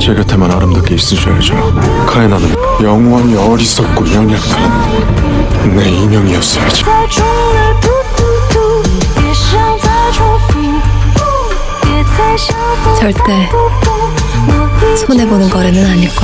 제 곁에만 아름답게 있으셔야죠. 카에나는 영원히 어리석고 연약한 내 인형이었어야지. 절대 손해보는 거래는 아닐 거야.